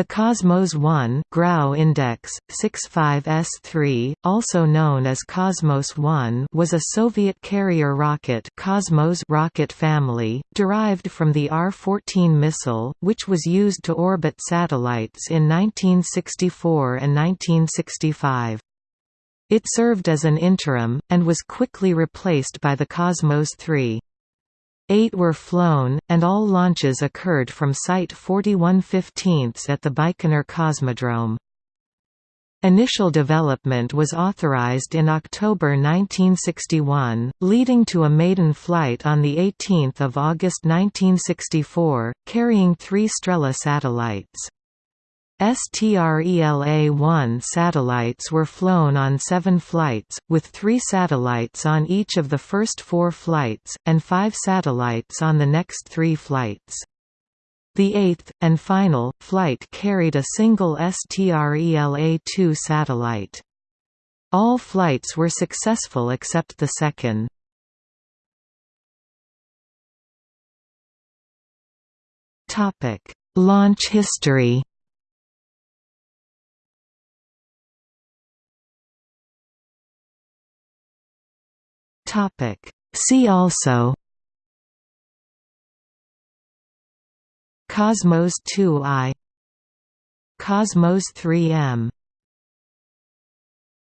The Cosmos 1 Grau index 65S3, also known as Cosmos 1, was a Soviet carrier rocket Cosmos rocket family derived from the R-14 missile, which was used to orbit satellites in 1964 and 1965. It served as an interim, and was quickly replaced by the Cosmos 3. Eight were flown, and all launches occurred from Site 4115 at the Baikonur Cosmodrome. Initial development was authorized in October 1961, leading to a maiden flight on 18 August 1964, carrying three Strela satellites. STRELA-1 satellites were flown on seven flights, with three satellites on each of the first four flights, and five satellites on the next three flights. The eighth, and final, flight carried a single STRELA-2 satellite. All flights were successful except the second. Launch history Topic. See also Cosmos 2i Cosmos 3M